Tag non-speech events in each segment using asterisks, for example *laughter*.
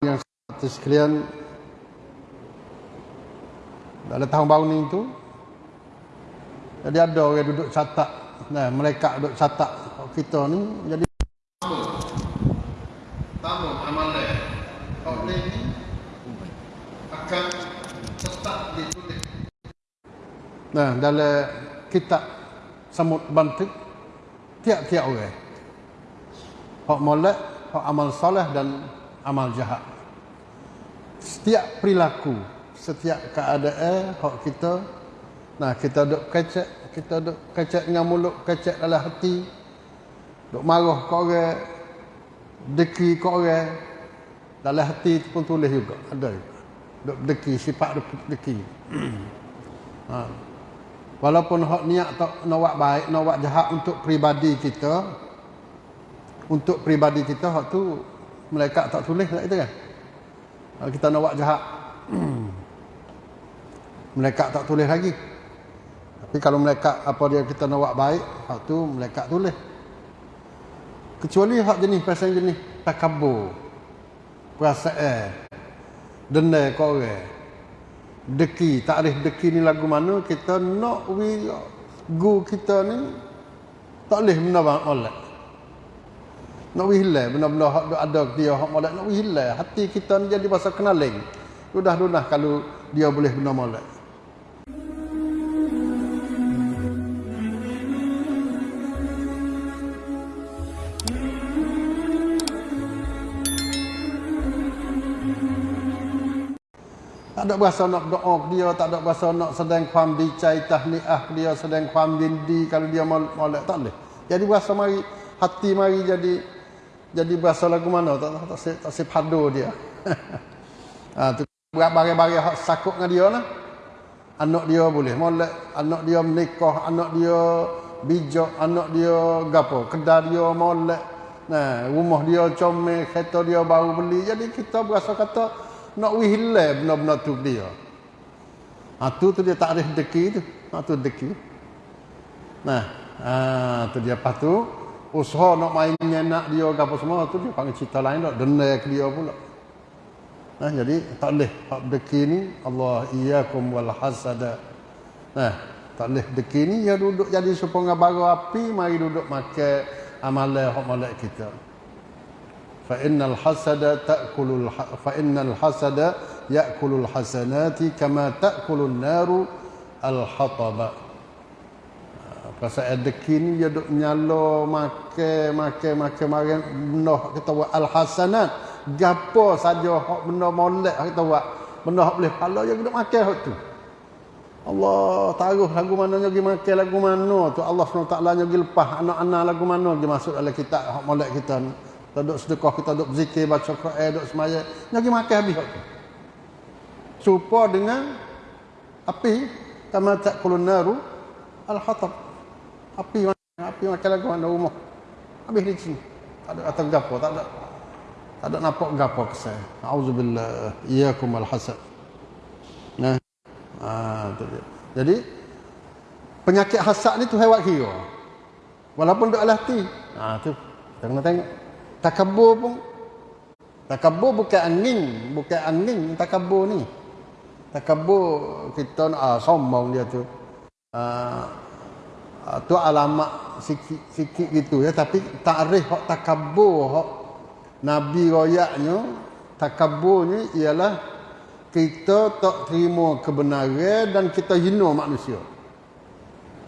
yang seperti sekalian dalam tahun baru ni tu. Jadi ada orang duduk catat. Nah mereka duduk catat kita ni. Jadi tamu amalan. Kau ni akan tetap ditulis nah dalam kitab semut bantik tiap-tiap orang. Hak molek hak amal soleh dan amal jahat setiap perilaku setiap keadaan hak kita nah kita duk kecek kita duk kecek dengan mulut kecek dalam hati duk marah ke orang deki ke orang dalam hati tu pun tulis juga ada juga. Duk deki sifat duk deki. *clears throat* Ha. walaupun hak niat tak nak baik nak jahat untuk peribadi kita untuk peribadi kita hak tu mereka tak tulis tak itu kan kita nak buat jahat. Mereka tak tulis lagi. Tapi kalau mereka apa dia kita nak buat baik hak tu mereka tulis. Kecuali hak jenis pasal jenis takabur perasaan denda kau orang. Deki takrif deki ni lagu mana kita nak we gu kita ni tak boleh benda banget molek nak we hilang benda-benda hak ada dia hak molek. Nak we hilang hati kita ni jadi pasal kenaling. Sudah-sudah kalau dia boleh benda molek. Tak ada berasa nak doa dia, tak ada berasa nak sedang kuam dicai tahniah dia, sedang kuam dindi kalau dia molek. Tak boleh. Jadi berasa mari hati mari jadi jadi berasa lagu mana tak tak tak, tak, sepadu dia. ha *laughs* tu bari-bari hak sakut dengan dia lah. Anak dia boleh molek, anak dia menikah, anak dia bijak, anak dia gapo, kedai dia molek. Nah, rumah dia comel, kereta dia baru beli. Jadi kita berasa kata nak wihile benda-benda tu dia. Ha tu tu dia takrif deki tu. Ha tu deki. Nah, ha tu dia pas tu usaha nak main nyenak dia ke apa semua tu dia panggil cerita lain dah. Denai ke dia pula. Nah jadi tak leh hak deki ni Allah iyakum wal hasada. Nah tak leh deki ni ya duduk jadi supaya baru api mari duduk makan amalan hak molek kita. Fa innal hasada ta'kulul ha, fa innal hasada ya'kulul hasanati kama ta'kulun naru al hataba Pasal adeki ni dia duk nyalo make make make makan benda kita buat al hasanat gapo saja hak benda molek kita buat benda hak boleh pahala dia duk makan hak tu Allah taruh lagu mana pergi makan lagu mana tu Allah SWT pergi lepas anak-anak lagu mana dia masuk dalam kitab hak molek kita ni kita duduk sedekah, kita duduk berzikir, baca Quran, duduk semaya. Nyagi makan habis waktu. Serupa dengan api, kama ta'kulun naru al-hatab. Api api makan lagu mana rumah. Habis di sini. Tak ada kata gapo, tak ada. Tak ada nampak gapo ke saya. Auzubillah, iyyakum al-hasad. Nah. Ah, dia. Jadi penyakit hasad ni tu hewat kira. Walaupun duk alati. Ah tu. Kita kena tengok. Takabur pun Takabur bukan angin, bukan angin takabur ni. Takabur kita ah sombong dia tu. Ah tu alamat sikit sikit gitu ya tapi takrif hak takabur hak nabi royaknya takaburnya ialah kita tak terima kebenaran dan kita hina manusia.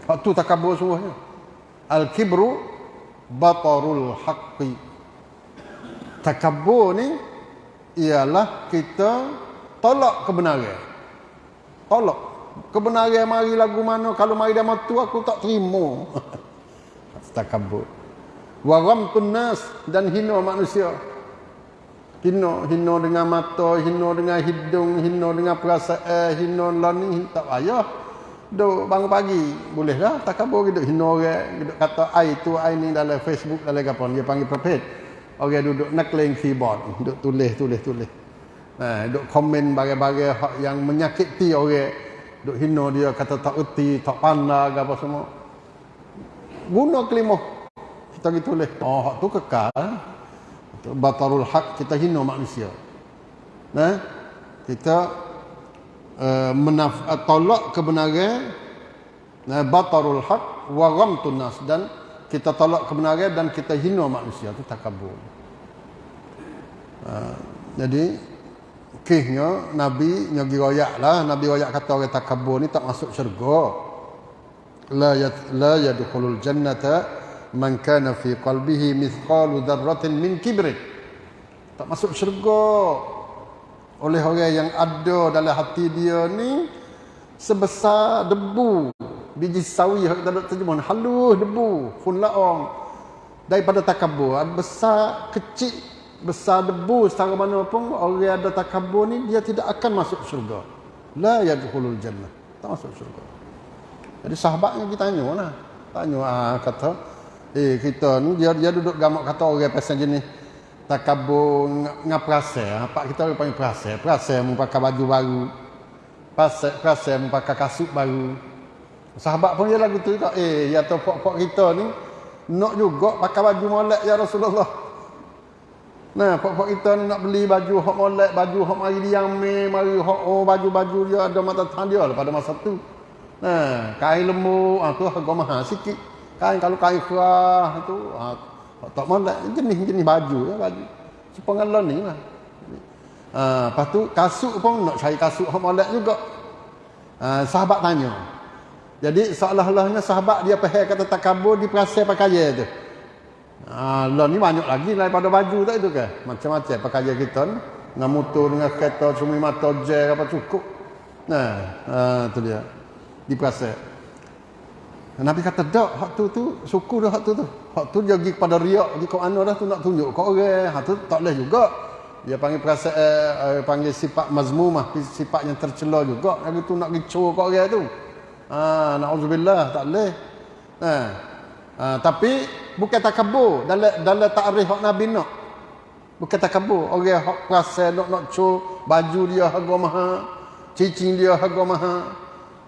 Hak tu takabur semuanya. Al-kibru batarul haqqi takabur ni ialah kita tolak kebenaran. Tolak. Kebenaran mari lagu mana kalau mari dia matu aku tak terima. *laughs* takabur. Wa ghamtun nas dan hina manusia. Hina, hina dengan mata, hina dengan hidung, hina dengan perasaan, hina lani tak payah. Duk bangun pagi boleh dah takabur gitu hina orang, gitu kata ai tu ai ni dalam Facebook dalam apa dia panggil prophet orang duduk nakling keyboard duduk tulis tulis tulis nah duduk komen bagai-bagai yang menyakiti orang duduk hina dia kata tak erti tak pandai apa semua. Guna kelima kita gitu tulis. Oh hak tu kekal batarul hak kita hina manusia. Nah, kita uh, menaf tolak kebenaran nah batarul haq wa ghamtun nas dan kita tolak kebenaran dan kita hina manusia. Itu takabur. Uh, jadi kihnya nabi nyagi royak lah. Nabi royak kata orang takabur ni tak masuk syurga. La yat, la yadkhulul jannata man kana fi qalbihi mithqalu dzarratin min kibrin. Tak masuk syurga. Oleh orang yang ada dalam hati dia ni sebesar debu. Biji sawi kita ada terjemah halus debu fun laong. Daripada takabur besar kecil besar debu secara mana pun orang ada takabur ni dia tidak akan masuk syurga. La yadkhulul jannah. Tak masuk syurga. Jadi sahabatnya kita tanya lah. Tanya ah, kata eh kita ni dia dia duduk gamak kata orang pasal jenis takabur ngaprase apa kita orang panggil prase mu pakai baju baru. Mu pakai kasut baru. Sahabat pun dia lagu tu eh ya tu pok-pok kita ni nak juga pakai baju molek ya Rasulullah nah pok-pok kita ni nak beli baju hok molek baju hok mari diam me mari hok oh, baju-baju dia ada mata tahan dia lah pada masa tu. Nah kain lembu ah tu harga mahal sikit. Kain kalau kain kerah tu ah, tak molek jenis-jenis baju ya baju. Sepengalon ni lah. Ha, lepas tu kasut pun nak cari kasut hak molek juga. Ha, sahabat tanya. Jadi seolah-olahnya sahabat dia pahal kata takabur di perasai pakaian tu lah ni banyak lagi daripada baju tak itu ke macam-macam pakaian kita ni dengan motor dengan kereta cumi mata je apa cukup nah ha, tu dia di perasai Nabi kata tak hak tu tu suku dah hak tu tu. Hak tu dia pergi kepada riak di kau ana dah tu nak tunjuk kau orang. Hak tu tak boleh juga. Dia panggil perasaan eh, eh, panggil sifat mazmumah, sifat yang tercela juga. Lagi tu nak gicu kau orang tu. Ha naudzubillah tak boleh. Ha. ha tapi bukan takabur dalam dalam takrif hak Nabi nak. Bukan takabur. Orang hak perasaan nak nak cu baju dia harga mahal, cincin dia harga mahal.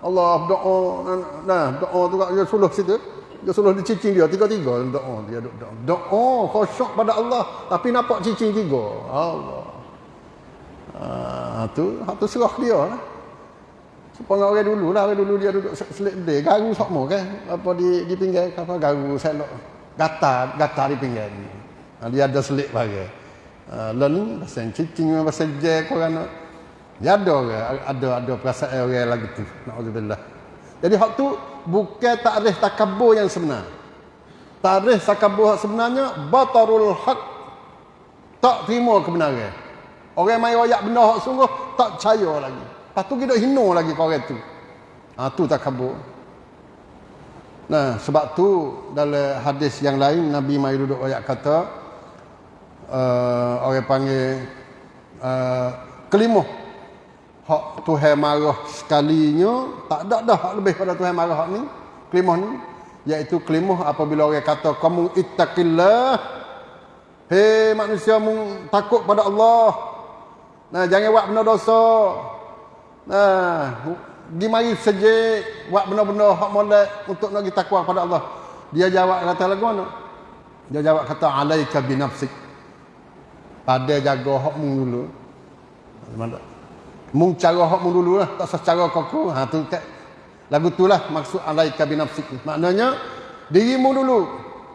Allah doa. Nah doa tu dia suluh situ. Dia suluh di cicing dia. Tiga-tiga doa dia doa doa khusyuk pada Allah. Tapi nampak cicing tiga. Allah. Ah tu hak tu serah dia lah supaya orang dulu lah orang dulu dia duduk selit dia garu sokmo kan apa di di pinggir apa garu selok gata gata di pinggir ni ah, dia ada selit bagi uh, lalu pasal cicing pasal je korang dia ada orang, ada ada perasaan orang lagi tu. Nauzubillah. Jadi hak tu bukan takrif takabur yang sebenar. Takrif takabur sebenarnya batarul haq tak terima kebenaran. Orang mai royak benda hak sungguh tak percaya lagi. Lepas tu kita hina lagi kau orang tu. Ha tu takabur. Nah, sebab tu dalam hadis yang lain Nabi mai duduk royak kata uh, orang panggil uh, kelimuh hak Tuhan marah sekalinya tak ada dah hak lebih pada Tuhan marah hak ni kelimah ni. Iaitu kelimah apabila orang kata kamu ittaqillah. Hei manusia mu takut pada Allah. Nah jangan buat benda dosa. Nah dimari sejik buat benda-benda hak molek untuk nak kita takwa kepada Allah. Dia jawab kata lagu mana? Dia jawab kata alaika binafsik. Pada jaga hak mu dulu. Mana? Mung cara hak mu dululah, tak secara kau Ha tu kat lagu itulah maksud alaika binafsik. Maknanya dirimu dulu.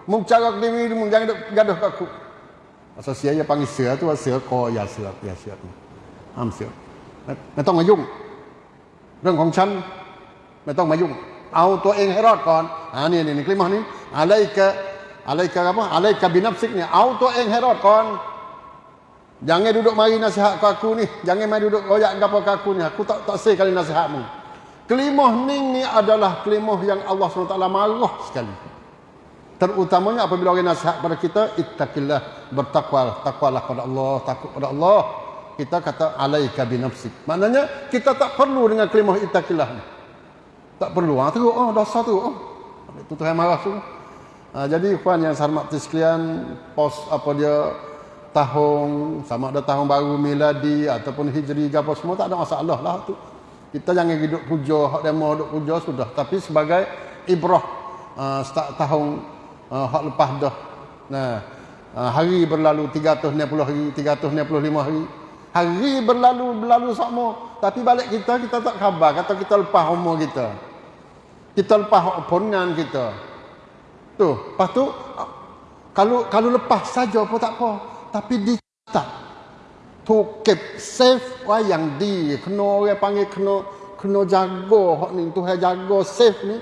Mung cara diri mu jangan gaduh kau aku. Pasal sia panggil sia tu, sia kau ya sia, ya sia. Am sia. Nak tong. เรื่องของฉันไม่ต้องมายุ่งเอาตัวเองให้รอดก่อนอ่านี่นี่คลิปนี้อะไรกะอะไรกะapa อะไรกะบินับซิกเนี่ยเอาตัวเองให้รอดก่อน Jangan duduk mari nasihat ke aku ni. Jangan mari duduk royak gapo ke aku ni. Aku tak tak say kali nasihatmu. Kelimah ni ni adalah kelimah yang Allah SWT marah sekali. Terutamanya apabila orang nasihat pada kita, ittaqillah, bertakwa, takwalah pada Allah, takut pada Allah. kita kata alaika binafsik. Maknanya kita tak perlu dengan kelimah ittaqillah ni. Tak perlu. Ha, teruk, oh, dosa tu. Oh. Itu Tuhan marah tu. Ha, jadi, puan yang saya hormati sekalian, pos apa dia, tahun sama ada tahun baru miladi ataupun hijri apa semua tak ada masalah lah tu kita jangan hidup puja hak demo hidup puja sudah tapi sebagai ibrah uh, start tahun uh, hak lepas dah nah uh, hari berlalu 360 hari 365 hari Hari berlalu berlalu sama, tapi balik kita kita tak khabar kata kita lepas umur kita. Kita lepas pongan kita. Tu, lepas tu kalau kalau lepas saja apa tak apa, tapi dicatat. Tu keep safe wayang di kena orang panggil kena kena jaga hak ni tu jaga safe ni.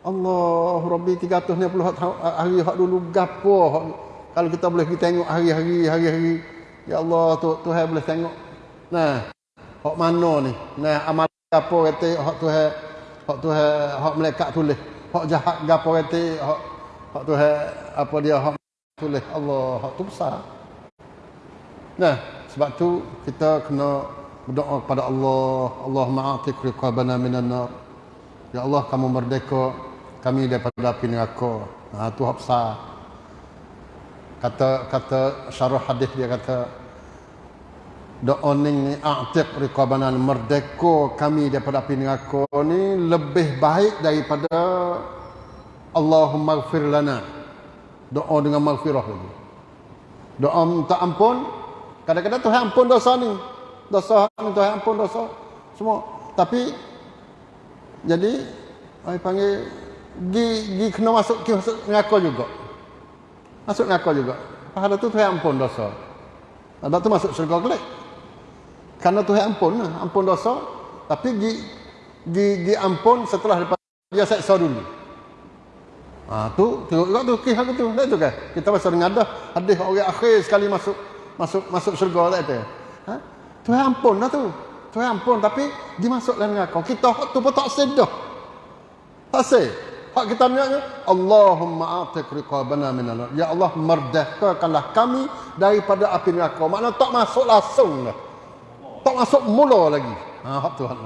Allah Rabbi 360 hari hak dulu gapo kalau kita boleh kita tengok hari-hari hari-hari Ya Allah tu Tuhan boleh tengok. Nah, hak mana ni? Nah, amal apa kata hak Tuhan hak Tuhan hak malaikat tulis. Hak jahat gapo kata hak hak Tuhan apa dia hak tulis Allah hak tu besar. Nah, sebab tu kita kena berdoa kepada Allah, Allah ma'atik riqabana minan nar. Ya Allah, kamu merdeka kami daripada api neraka. Nah, tu hak besar. Kata kata syarah hadis dia kata doa ni a'tiq riqabana merdeka kami daripada api neraka ni lebih baik daripada Allahumma ighfir lana. Doa dengan maghfirah lagi. Doa minta ampun. Kadang-kadang Tuhan ampun dosa ni. Dosa ni Tuhan ampun dosa. Semua. Tapi jadi ai panggil gi gi kena masuk ki masuk neraka juga. Masuk neraka juga. Pahala tu Tuhan ampun dosa. Ada tu masuk syurga kelak kerana Tuhan ampun lah, ampun dosa. Tapi di, di, di ampun setelah lepas dia seksa dulu. Ha, tu tengok juga tu kisah tu. Tak tu kan? Kita pasal dengar dah hadis orang akhir sekali masuk masuk masuk syurga tak tu. Ha? Tuhan ampun lah tu. Tuhan ampun tapi dimasuk dalam neraka. Kita tu pun tak sedah. Tak sed. Hak kita niatnya Allahumma atik riqabana minal Ya Allah merdekakanlah kami daripada api neraka. Makna tak masuk langsung lah tak masuk mula lagi. Ha hak Tuhan.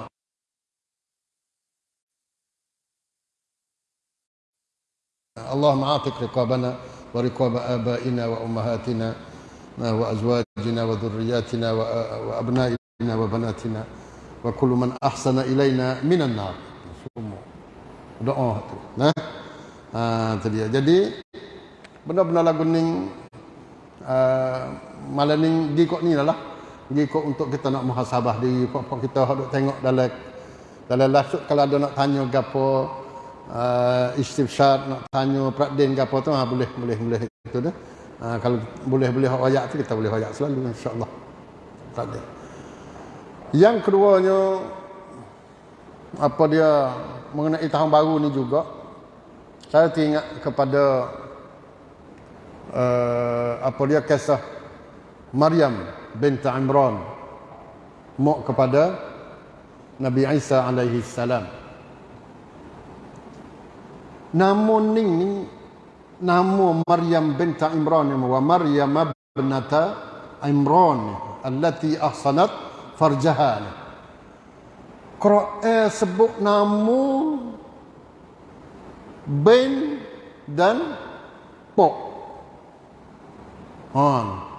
Allah ma'atik riqabana wa riqaba abaina wa ummahatina wa azwajina wa dhurriyyatina wa, wa abnaina wa banatina wa kullu man ahsana ilaina minan nar. Doa tu. Nah. Ha tu dia. Jadi benar-benar lagu ni uh, malam ni di kok ni lah ikut untuk kita nak muhasabah diri pokok kita hendak tengok dalam dalam lasuk kalau ada nak tanya gapo uh, istifsyar nak tanya pradin gapo tu ha, boleh boleh boleh itu dah. Uh, kalau boleh boleh wayak tu kita boleh wayak selalu insyaallah. Pradin. Yang keduanya apa dia mengenai tahun baru ni juga saya teringat kepada uh, apa dia kisah Maryam binti Imran mak kepada Nabi Isa alaihi salam. Namun ini nama Maryam binti Imran wa Maryam binta Imran allati ahsanat farjaha. Quran sebut nama bin dan pok. Han.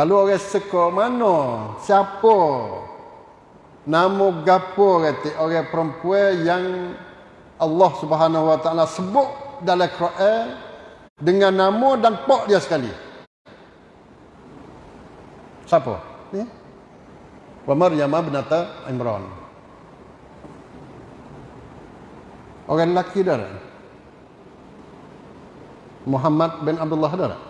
Kalau orang suka mana? Siapa? Nama gapo kata orang perempuan yang Allah Subhanahu Wa Taala sebut dalam Quran dengan nama dan pak dia sekali. Siapa? Ni. Wa Maryam binata Imran. Orang lelaki dah. Muhammad bin Abdullah dah.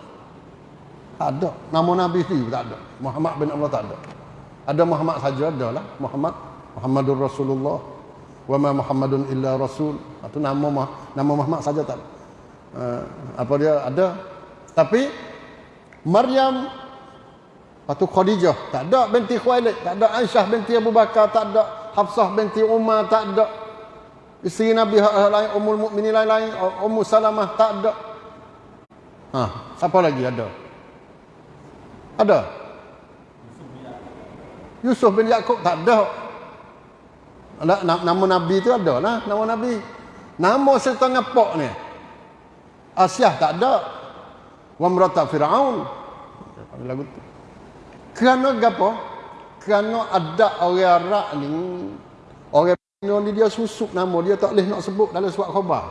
Tak ada. Nama Nabi sendiri tak ada. Muhammad bin Allah tak ada. Ada Muhammad saja ada lah. Muhammad. Muhammadur Rasulullah. Wa ma Muhammadun illa Rasul. Itu nama nama Muhammad saja tak ada. Uh, apa dia ada. Tapi Maryam atau Khadijah tak ada binti Khuwailid, tak ada Aisyah binti Abu Bakar, tak ada Hafsah binti Umar, tak ada isteri Nabi lain, Ummul Mukminin lain-lain, Ummu Salamah tak ada. Ha, siapa lagi ada? Ada? Yusuf bin Yaakob tak ada. Nama Nabi tu ada lah. Nama Nabi. Nama serta ngapok ni. Asyah tak ada. Wa merata Fir'aun. Lagu tu. Kerana apa? Kerana ada orang Arab ni. Orang ni dia susuk nama. Dia tak boleh nak sebut dalam suat khabar.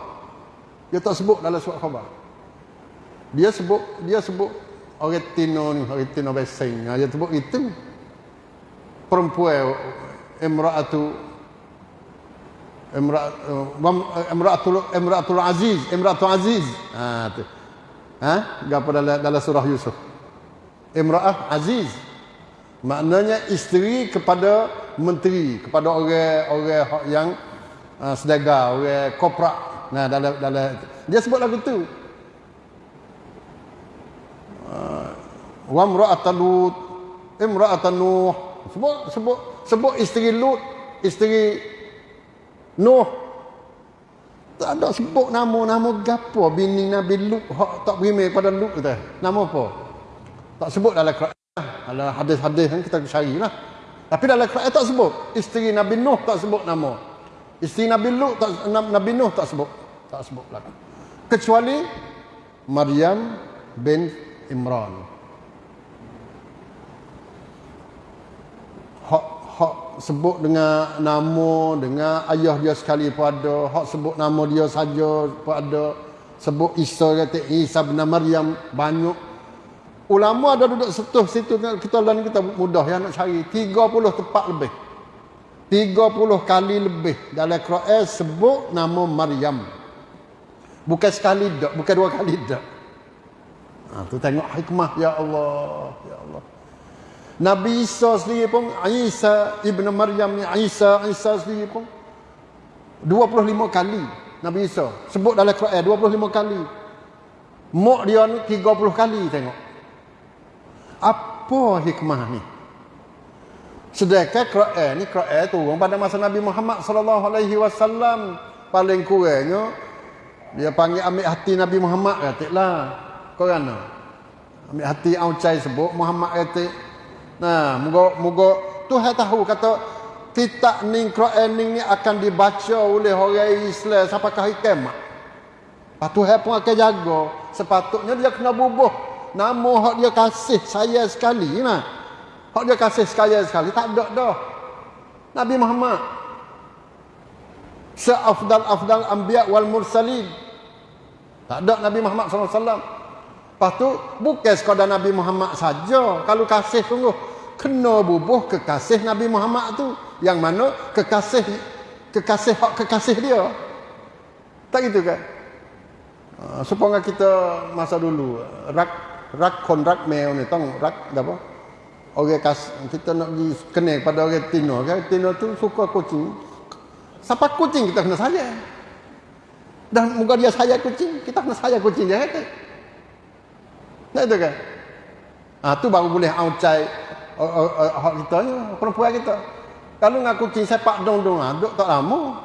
Dia tak sebut dalam suat khabar. Dia sebut, dia sebut orang Tino ni, orang Tino Beseng. Dia sebut itu. perempuan imra'atu imra'at imra'atul imra'atul aziz imra'atul aziz. Ha tu. Ha? Gapo dalam dalam surah yusuf. Imra'ah aziz. Maknanya isteri kepada menteri kepada orang-orang yang uh, sedaga orang korporat. Nah dalam dalam dia sebut lagu tu wa imra'atul lut imra'atun nuh. Sebut sebut sebut isteri lut isteri nuh. Tak ada sebut nama-nama gapo bini Nabi Lut. Hak tak beriman pada Lut tu nama apa? Tak sebut dalam Quran dalam hadis-hadis kan kita cari lah tapi dalam Quran tak sebut. Isteri Nabi Nuh tak sebut nama. Isteri Nabi Lut tak Nabi Nuh tak sebut. Tak sebut lagi kecuali Maryam bin Imran. Hak hak sebut dengan nama dengan ayah dia sekali pun ada. Hak sebut nama dia saja pun ada. Sebut Isa kata Isa bin Maryam banyak. Ulama ada duduk setuh situ kita dan kita mudah yang nak cari. 30 tempat lebih. 30 kali lebih. Dalam Quran sebut nama Maryam. Bukan sekali dak bukan dua kali dak ha, tu tengok hikmah ya Allah ya Allah. Nabi Isa sendiri pun Isa ibn Maryam ni Isa Isa sendiri pun 25 kali Nabi Isa sebut dalam Quran 25 kali. Mok dia ni 30 kali tengok. Apa hikmah ni? Sedangkan Quran ni Quran turun pada masa Nabi Muhammad sallallahu alaihi wasallam. Paling kurangnya dia panggil ambil hati Nabi Muhammad katiklah korang ambil hati Aucai sebut Muhammad katik Nah, moga moga Tuhan tahu kata kitab ni Quran ni akan dibaca oleh orang Islam sampai ke hari kiamat. Patu Tuhan pun akan jaga. Sepatutnya dia kena bubuh nama hak dia kasih saya sekali nah. Hak dia kasih sekali sekali tak ada dah. Nabi Muhammad seafdal afdal anbiya wal mursalin. Tak ada Nabi Muhammad sallallahu alaihi wasallam. Lepas tu bukan sekadar Nabi Muhammad saja. Kalau kasih sungguh kena bubuh kekasih Nabi Muhammad tu. Yang mana kekasih kekasih hak kekasih dia. Tak gitu kan? Uh, supaya kita masa dulu rak rak kontrak meo ni tong rak apa? Orang kas kita nak di kena pada orang tino kan? Tino tu suka kucing. Siapa kucing? Kita kena saya dan muka dia saya kucing kita kena saya kucing dia kata tak itu kan? Ah tu baru boleh aucai hak kita ni perempuan kita. Kalau dengan kucing sepak dong-dong ah duk tak lama.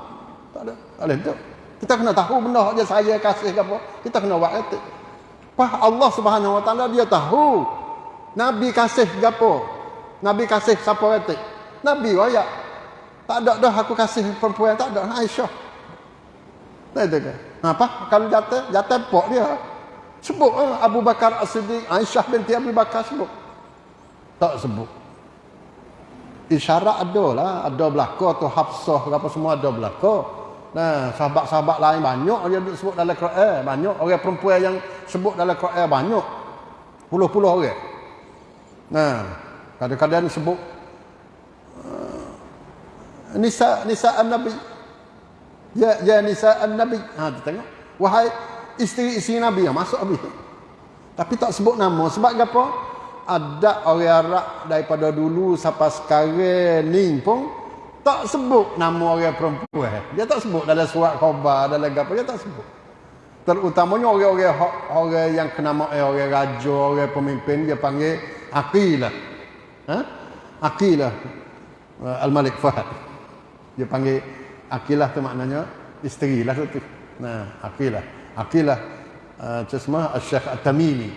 Tak ada tak boleh duk. Kita kena tahu benda hak dia saya kasih ke apa. Kita kena buat kata Pah Allah Subhanahu Wa Taala dia tahu. Nabi kasih apa? Nabi kasih siapa kata nabi waya tak ada dah aku kasih perempuan tak ada. Aisyah. Tak ada ke? Apa kalau jatuh jatuh pok dia sebut eh, Abu Bakar As-Siddiq Aisyah binti Abu Bakar sebut. Tak sebut. Isyarat ada lah ada belaka tu Hafsah apa semua ada belaka. Nah sahabat-sahabat lain banyak dia sebut dalam Quran. Banyak orang perempuan yang sebut dalam Quran banyak. Puluh-puluh orang. Nah kadang-kadang sebut uh, nisa nisa an-nabi ya ya nisa an-nabi ha tengok. Wahai isteri-isteri nabi yang masuk habis tapi tak sebut nama sebab apa ada orang Arab daripada dulu sampai sekarang ni pun tak sebut nama orang perempuan. Dia tak sebut dalam surat khabar dalam apa dia tak sebut. Terutamanya orang-orang orang yang kena mak orang raja, orang pemimpin dia panggil Aqilah. Ha? Aqilah uh, Al-Malik Fahad. Dia panggil Aqilah tu maknanya isteri lah tu. Nah, Aqilah. Aqilah uh, cesma Al-Syekh At-Tamimi.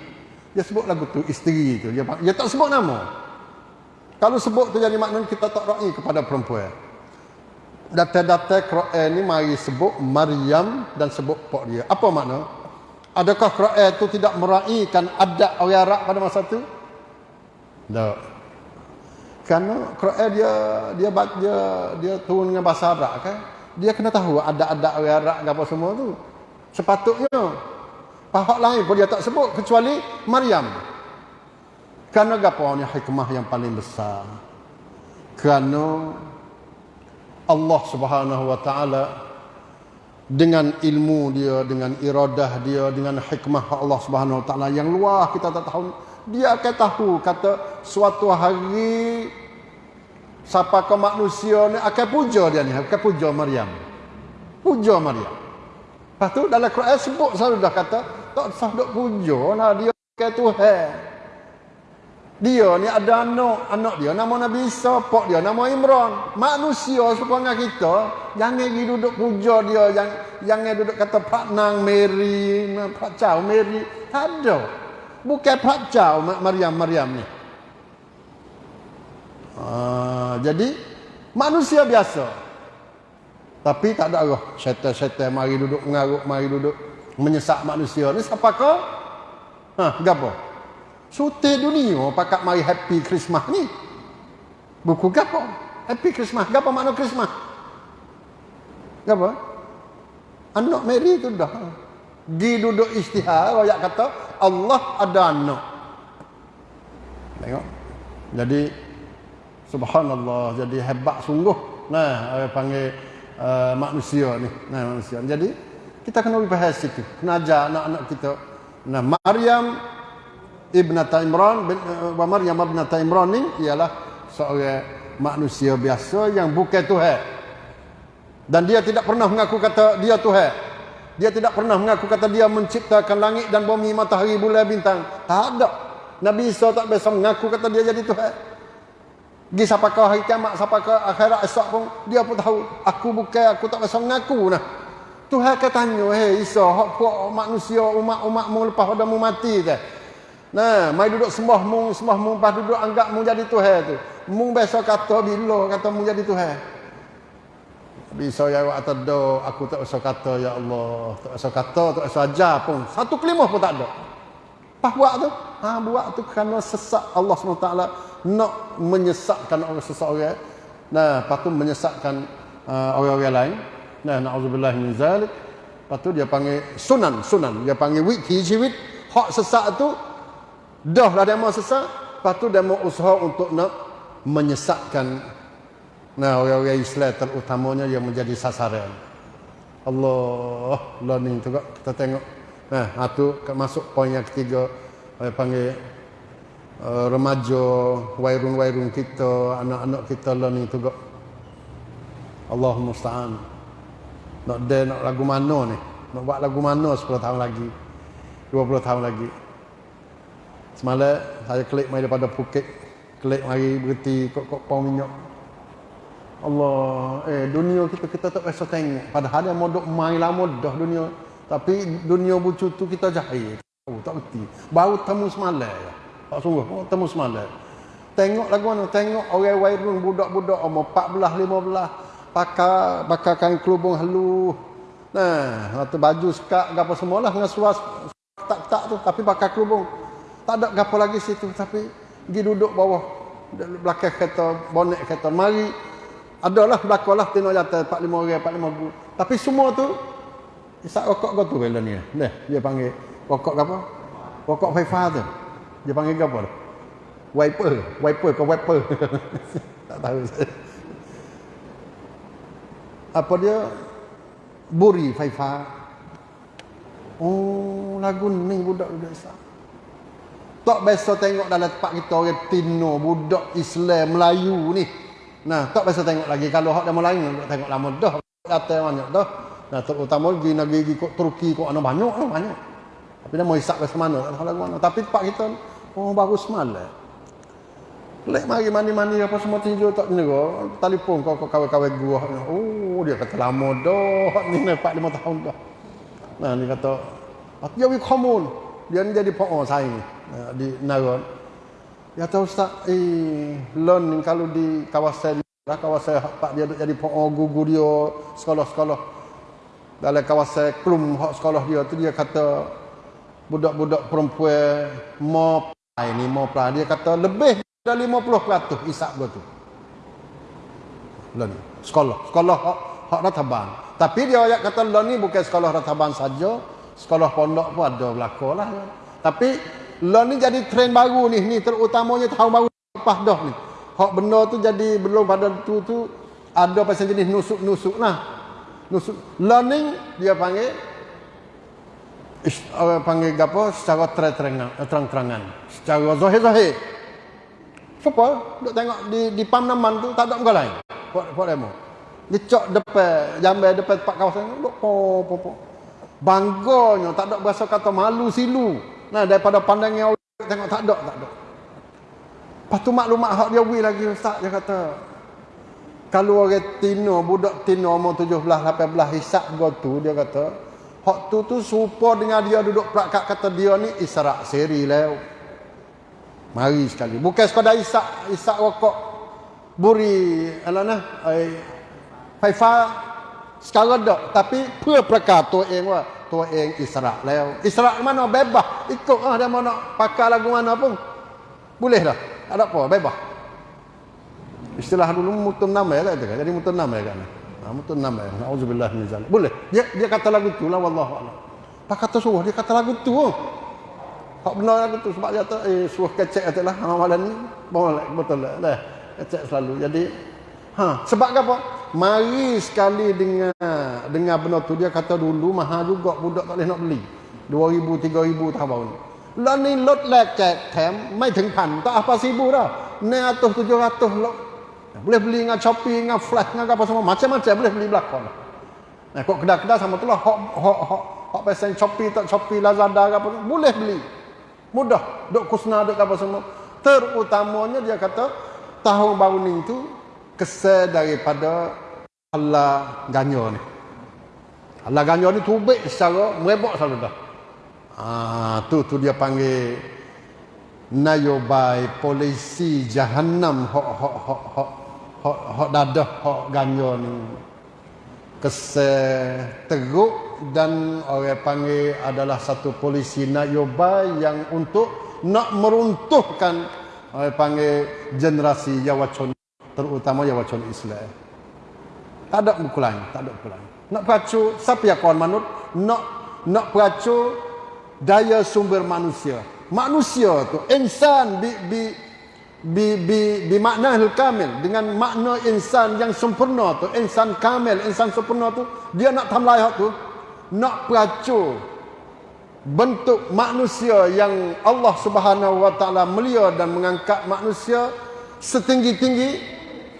Dia sebut lagu tu isteri tu. Dia, dia tak sebut nama. Kalau sebut tu jadi maknanya kita tak ra'i kepada perempuan. Data-data Quran ni mari sebut Maryam dan sebut pok dia. Apa makna? Adakah Quran tu tidak meraihkan adat orang Arab pada masa tu? Tak. Kerana Quran dia dia dia dia turun dengan bahasa Arab kan? Dia kena tahu adat-adat orang Arab apa semua tu. Sepatutnya Pahak lain pun dia tak sebut kecuali Maryam. Karena apa ni hikmah yang paling besar. kerana Allah Subhanahu wa taala dengan ilmu dia dengan iradah dia dengan hikmah Allah Subhanahu wa taala yang luar kita tak tahu dia akan tahu kata suatu hari siapa ke manusia ni akan puja dia ni akan puja Maryam puja Maryam lepas tu dalam Quran sebut selalu dah kata tak sah duk puja lah dia ke Tuhan dia ni ada anak, anak dia nama Nabi Isa, pak dia nama Imran. Manusia sepanjang kita, jangan pergi duduk puja dia, yang jangan duduk kata Pak Nang Mary, Pak Chow Mary. Ada. Bukan Pak Chow Maryam Maryam ni. Uh, jadi manusia biasa. Tapi tak ada arah. Syaitan-syaitan mari duduk mengaruk, mari duduk menyesak manusia ni siapa kau? Ha, gapo? Sute dunia pakat mari happy Christmas ni. Buku gapo? Happy Christmas. Gapo makna Christmas? Gapo? Anak Mary tu dah. Di duduk istihar, ayat kata Allah ada anak. Tengok. Jadi subhanallah, jadi hebat sungguh. Nah, orang panggil uh, manusia ni. Nah, manusia. Jadi kita kena bahas itu. Kena ajar anak-anak kita. Nah, Maryam Ibnata Imran bin uh, Maryam ibnata Imran ni ialah seorang manusia biasa yang bukan Tuhan. Dan dia tidak pernah mengaku kata dia Tuhan. Dia tidak pernah mengaku kata dia menciptakan langit dan bumi, matahari, bulan, bintang. Tak ada. Nabi Isa tak biasa mengaku kata dia jadi Tuhan. Di siapa kau hari kiamat, siapa kau akhirat esok pun, dia pun tahu. Aku bukan, aku tak biasa mengaku nah. Tuhan katanya, hei Isa, hak manusia, umat-umatmu lepas pada mu mati ke? Nah, mai duduk sembah mung, sembah mung, pas duduk anggap mung jadi Tuhan tu. Mung besok kata bila kata mung jadi Tuhan. Bisa ya wa atado, aku tak usah kata ya Allah, tak usah kata, tak usah ajar pun. Satu kelimah pun tak ada. Pas buat tu, ha buat tu kerana sesak Allah SWT nak menyesatkan orang seseorang. Nah, lepas tu menyesatkan uh, orang-orang lain. Nah, na'udzubillah min zalik. Lepas tu dia panggil sunan, sunan. Dia panggil wit, hijwit. Hak sesak tu Dah lah demo sesat, lepas tu demo usaha untuk nak menyesatkan nah orang-orang Islam terutamanya yang menjadi sasaran. Allah, learning tu kita tengok. Nah, itu masuk poin yang ketiga saya panggil uh, remaja, wairun-wairun kita, anak-anak kita learning tu Allah musta'an. Nak dia nak lagu mana ni? Nak buat lagu mana 10 tahun lagi? 20 tahun lagi? Semalam saya klik mai daripada Phuket. Klik mari berhenti kok kok pau minyak. Allah, eh dunia kita kita tak biasa tengok. Padahal dia modok mai lama dah dunia. Tapi dunia bucu tu kita jahil. Oh, tak berhenti. Baru temu semalam. Tak sungguh, oh, temu semalam. Tengok lagu mana? Tengok orang wairun budak-budak. Umur 14 15 pakai pakai kain kelubung halu. Nah, atau baju skak apa semualah. Dengan suas tak tak tu tapi pakai kelubung tak ada apa lagi situ tapi pergi duduk bawah. Belakang kereta bonet kereta. Mari. Adalah belakanglah tino jatuh 45 orang 45 ribu tapi semua tu isak rokok kau tu dia panggil rokok apa rokok faifa tu dia panggil apa tu wiper wiper ke wiper *laughs* tak tahu saya apa dia buri faifa oh lagu ni budak-budak isak tak biasa tengok dalam tempat kita orang Tino, budak Islam, Melayu ni. Nah, tak biasa tengok lagi. Kalau hak demo lain, tak tengok lama dah. Kata banyak dah. Nah, terutama lagi negeri pergi kok Turki kok ana banyak lah banyak. Tapi dia mau isak ke mana, tak tahu lagu mana. Tapi tempat kita oh baru semalam. Lek mari mandi-mandi apa semua tinju tak nego. Telefon kau kau kawan-kawan gua. Oh, dia kata lama dah. Ni 4 5 tahun dah. Nah, ni kata, "Aku jadi komun." Dia ni jadi po'o saya ni. Eh, di Naron. Ya tahu Ustaz, eh loan kalau di kawasan lah kawasan pak dia jadi poong gugu dia sekolah-sekolah dalam kawasan klum hak sekolah dia tu dia kata budak-budak perempuan mau ini mau dia kata lebih dari 50% isap gua tu. Loan sekolah, sekolah hak hak rataban. Tapi dia ayat kata loan ni bukan sekolah rataban saja, sekolah pondok pun ada belaka lah. Tapi Lo ni jadi trend baru ni, ni terutamanya tahun baru lepas dah ni. hak benda tu jadi belum pada tu tu ada pasal jenis nusuk-nusuk lah nusuk learning dia panggil orang panggil apa secara terang-terangan secara zahir-zahir Siapa? Duk tengok di di pam naman tu tak ada muka lain. Buat buat demo. Dia cok depan jambai depan tempat kawasan duk po po po. Bangganya tak ada berasa kata malu silu. Nah daripada pandangnya orang tengok tak ada tak ada. Lepas tu maklumat hak dia wui lagi ustaz dia kata kalau orang tino budak tino umur 17 18 hisap gua tu dia kata Hak tu tu serupa dengan dia duduk perakat kata dia ni eh, israk seri lew. Mari sekali. Bukan sekadar isak, isak rokok. Buri, ala nah, ai, faifa. Sekarang dah. Tapi, pura perakat tu yang wah. tu yang israk eh, lew. Israk eh, mana? Bebas. Ikut lah dia mau nak pakai lagu mana pun. Boleh dah. Tak ada apa. Bebas. Istilah dulu mutun nama ya lah. Jadi mutun nama ya kan. ha, mutun nama ya auzubillah min zalik boleh dia dia kata lagu tu lah wallahu a'lam tak kata suruh dia kata lagu tu oh. Hak benar aku tu sebab dia kata eh suruh kecek katalah ha malam ni boleh betul lah. Dah kecek selalu. Jadi ha sebab apa? Mari sekali dengan dengan benar tu dia kata dulu mahal juga budak tak boleh nak beli. 2000 3000 tahun baru ni. Lah ni lot lecet tem ไม่ถึงพัน tak apa sibu dah. 900 700 lot. boleh beli dengan Shopee dengan Flash dengan apa semua macam-macam boleh beli belakang. Nah, kok kedai-kedai sama tu lah hok hok hok hok pesen Shopee tak Shopee Lazada apa boleh beli. Mudah. Duk kusna, duk apa semua. Terutamanya dia kata, tahun baru ni tu, kesal daripada Allah ganyo ni. Allah ganyo ni tubik secara merebak selalu dah. Ah, tu tu dia panggil nayobai polisi jahannam hok hok hok hok hok hok dadah hok ganyo ni. Kesal teruk dan orang panggil adalah satu polisi nayoba yang untuk nak meruntuhkan orang panggil generasi Yawacon terutama Yawacon Islam. Tak ada buku lain, tak ada buku lain. Nak peracu siapa yang kawan manut? Nak nak peracu daya sumber manusia. Manusia tu insan bi bi bi bi, bi makna kamil. Dengan makna insan yang sempurna tu insan kamil insan sempurna tu dia nak tamlai hak tu nak pelacur bentuk manusia yang Allah Subhanahu wa taala mulia dan mengangkat manusia setinggi-tinggi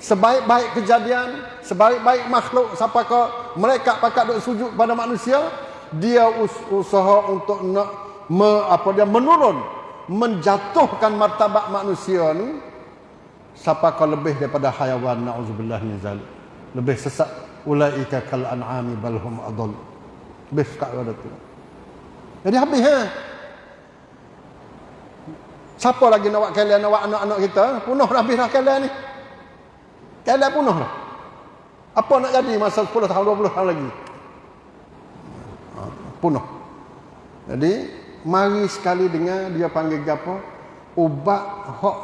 sebaik-baik kejadian sebaik-baik makhluk siapakah mereka pakat duk sujud pada manusia dia us- usaha untuk nak me, apa dia menurun menjatuhkan martabat manusia ni siapakah lebih daripada hayawan naudzubillah min zalik lebih sesat ulaika kal an'ami balhum adall Habis kat pada tu. Jadi habis ha. Siapa lagi nak buat kalian nak buat anak-anak kita? Punuh dah habis dah kalian ni. Kalian punuh dah. Apa nak jadi masa 10 tahun 20 tahun lagi? Ha, punuh. Jadi mari sekali dengar dia panggil apa? Ubat hak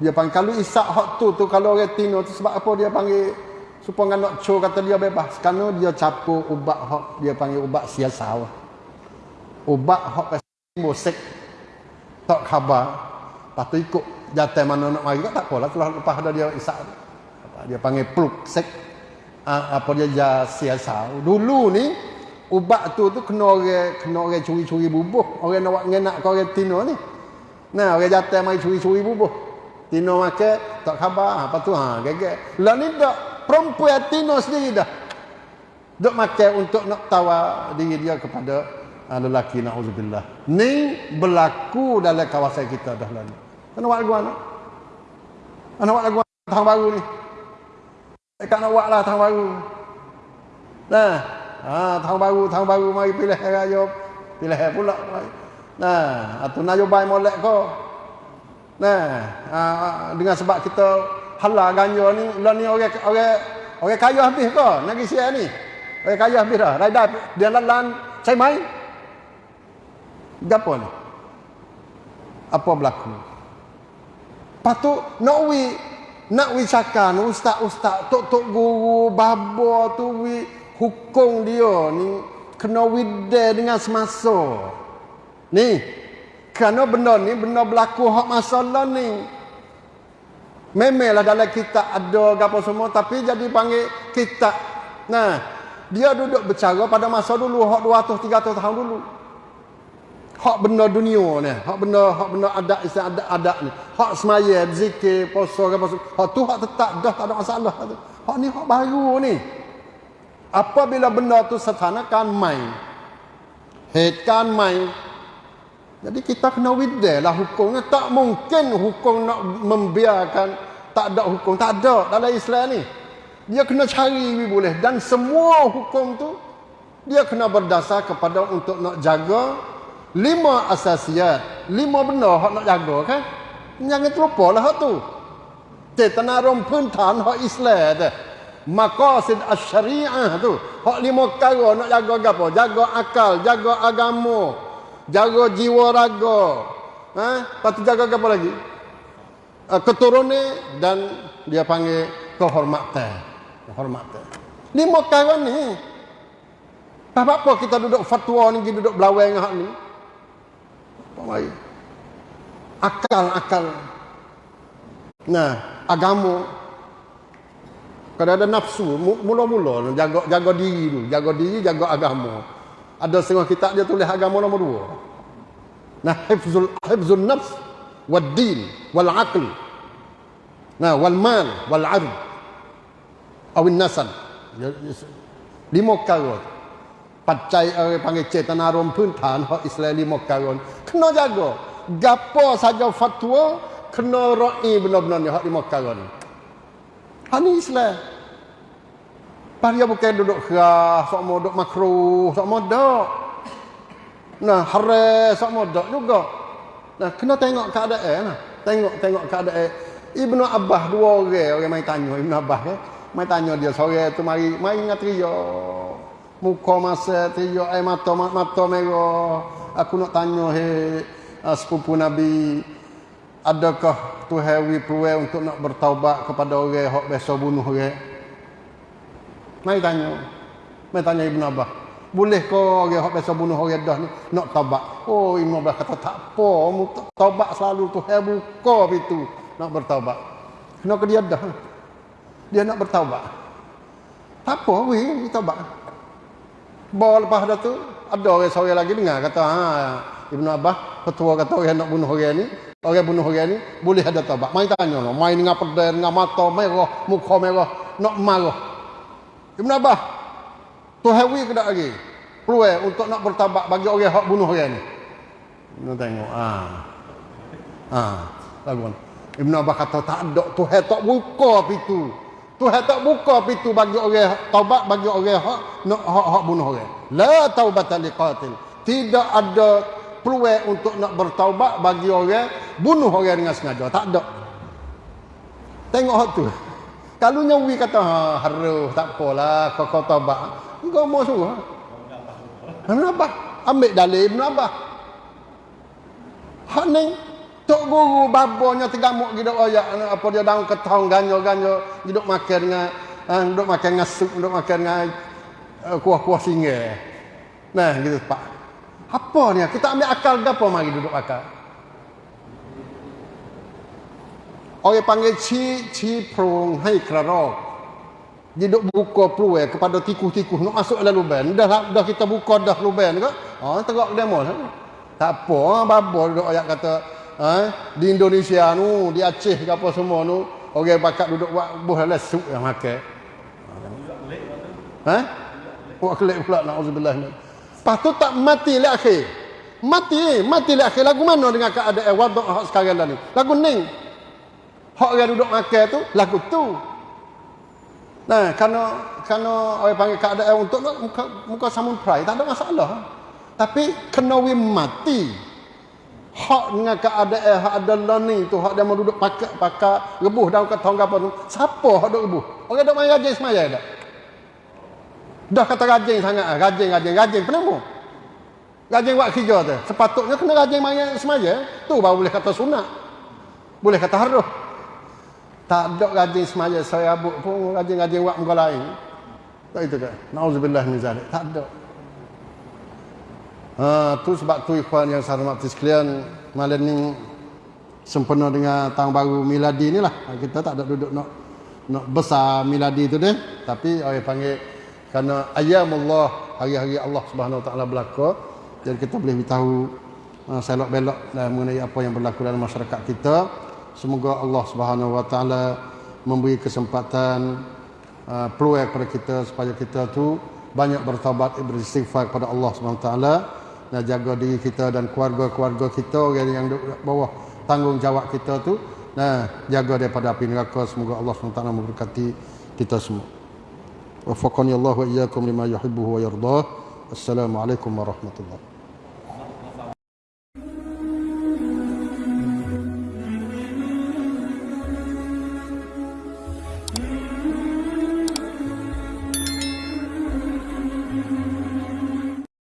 dia panggil kalau isak hak tu tu kalau orang tino tu sebab apa dia panggil? Supaya nak cho kata dia bebas. Kerana dia capur ubat hak dia panggil ubat siasa ubat pasal musik tak khabar. Lepas tu ikut jatuh mana nak mari tak apalah telah lepas ada dia isak dia panggil pluk sek. Ah, apa dia ja siasa dulu ni ubat tu tu kena orang kena orang curi-curi bubuh. Orang nak ngenak kau orang tino ni. Nah orang jatuh mari curi-curi bubuh. Tino makan tak khabar. Apa tu ha gegek lah ni tak perempuan Tino sendiri dah. Duk makan untuk nak tawa diri dia kepada uh, lelaki na'udzubillah. Ni berlaku dalam kawasan kita dah lalu kena buat lagu anak kena buat lagu tahun baru ni. Dekat nak buat lah tahun baru. Nah ha, tahun baru tahun baru mari pilih raya pilih pula nah atau nayobai molek kau nah ha, dengan sebab kita halal ganja ni lah ni orang orang orang kaya habis ke nak sia ni. Orang kaya habis dah. Raida dia lalan saya mai. Gapo ni? Apa berlaku? Patu nak wi nak wi cakan ustaz ustaz tok tok guru babo tu wi hukum dia ni kena wide dengan semasa ni kerana benda ni benda berlaku hak masalah ni Memanglah dalam kitab ada apa semua tapi jadi panggil kitab. Nah, dia duduk bercara pada masa dulu hak 200 300 tahun dulu. Hak benda dunia ni, hak benda hak benda adat istilah adat-adat ni. Hak semaya, zikir, puasa apa semua. Hak tu hak tetap dah tak ada masalah Hak ni hak baru ni. Apabila benda tu kan main. Head kan main. Jadi kita kena wideh lah hukumnya. Tak mungkin hukum nak membiarkan tak ada hukum. Tak ada dalam Islam ni. Dia kena cari boleh. Dan semua hukum tu dia kena berdasar kepada untuk nak jaga lima asasiat. Lima benda hak nak jaga kan. Jangan terlupa lah tu. Cetana rom puntan hak Islam tu. Maqasid as-syariah tu. Hak lima perkara nak jaga apa? Jaga akal, jaga agama, jaga jiwa raga. Ha? Lepas tu jaga apa lagi? Uh, keturunan dan dia panggil kehormatan. Kehormatan. Lima perkara ni. Apa apa kita duduk fatwa ni, kita duduk belawai dengan hak ni? Apa mai? Akal-akal. Nah, agama. Kalau ada nafsu, mula-mula jaga jaga diri dulu, jaga diri, jaga agama. Ada setengah kitab dia tulis agama nombor dua. Nah, hifzul hifzul nafs wad din wal aql. Nah, wal mal wal ard. Awin nasab. Ya, lima perkara. Pacai orang panggil cetana rom pun tan hak Islam lima perkara. Kena jaga. Gapo saja fatwa kena ra'i benar-benar ni hak lima ni. Hak ni Islam. Dia bukan duduk kerah, sok mau duduk makruh, sok mau duduk. Nah, haram, sok mau duduk juga. Nah, kena tengok keadaan lah. Tengok, tengok keadaan. Ibnu Abbas dua orang, orang main tanya Ibnu Abbas ya. Main tanya dia sore tu mari, mari ingat trio. Muka masa trio, eh mata, mata merah. Aku nak tanya, hei, uh, sepupu Nabi, adakah Tuhan wi untuk nak bertaubat kepada orang yang biasa bunuh orang? Mai tanya. Mai tanya Ibn Abbas. Boleh ke orang yang biasa bunuh orang dah ni nak taubat? Oh Ibn Abbas kata tak apa. Taubat selalu tu. Hai buka pintu nak bertaubat. Kenapa dia dah? Dia nak bertaubat. Tak apa, weh, taubat. Bawa lepas dah tu, ada orang sore lagi dengar kata, ha, Ibn Abbas, ketua kata orang nak bunuh orang ni, orang bunuh orang ni, boleh ada taubat. Main tanya, main dengan pedang, dengan mata merah, muka merah, nak marah. Ibn Abbas tu hawi ke tak lagi. Peluang untuk nak bertabat bagi orang yang bunuh orang ni. Nak tengok ah. Ah lagu Ibn Abbas kata tak ada Tuhan tak buka pintu. Tuhan tak buka pintu bagi orang taubat bagi orang hak nak hak, hak bunuh orang. La taubatan liqatil. Tidak ada peluang untuk nak bertaubat bagi orang bunuh orang dengan sengaja tak ada tengok hak tu kalau nyawi kata ha haru tak apalah kau kau taubat. Engkau mau suruh. Kenapa? Ambil dalil Ibn Abbas. Hak ni tok guru babanya tegamuk gitu oh ya apa dia daun ketong ganyo-ganyo hidup makan dengan duduk makan dengan sup duduk makan dengan uh, kuah-kuah singa. Nah gitu Pak. Apa ni? Kita ambil akal gapo mari duduk akal. Orang panggil ci ci prong hai kerarok. Dia duk buka peluang kepada tikus-tikus nak masuk dalam lubang. Dah dah kita buka dah lubang ke? Ha tegak demo. Tak apa, babo duk ayat kata ha, di Indonesia nu, di Aceh ke apa semua nu, orang bakat duduk buat buh dalam suk yang makan. Ha? Buat kelik pula naudzubillah. Lepas tu tak mati le akhir. Mati, mati le akhir. Lagu mana dengan keadaan wadah sekarang dah ni? Lagu ning. Hak orang duduk makan tu lagu tu. Nah, kerana kerana orang panggil keadaan untuk muka muka samun prai tak ada masalah. Tapi kena we mati. Hak dengan keadaan hak ada ni tu hak dia mau duduk pakai pakai rebuh daun kat tong apa tu. Siapa hak duduk rebuh? Orang duduk main rajin semaya dah. Dah kata rajin sangat, rajin rajin rajin kenapa? Rajin buat kerja tu. Sepatutnya kena rajin main semaya. Tu baru boleh kata sunat. Boleh kata harus. Tak ada rajin semaya saya abuk pun rajin-rajin buat muka lain. Tak itu ke? Nauzubillah min zalik. Tak ada. Ha, tu sebab tu ikhwan yang saya hormati sekalian malam ni sempena dengan tahun baru miladi ni lah. Kita tak ada duduk nak nak besar miladi tu deh. Tapi orang panggil kerana ayamullah hari-hari Allah Subhanahu Wa Taala berlaku. Jadi kita boleh tahu uh, selok belok uh, mengenai apa yang berlaku dalam masyarakat kita. Semoga Allah Subhanahu Wa Taala memberi kesempatan uh, peluang kepada kita supaya kita tu banyak bertaubat beristighfar kepada Allah Subhanahu Wa Taala dan jaga diri kita dan keluarga-keluarga kita orang yang di bawah tanggungjawab kita tu nah jaga daripada api neraka semoga Allah SWT memberkati kita semua wafaqani Allah wa iyyakum lima yuhibbu wa yardah assalamualaikum warahmatullahi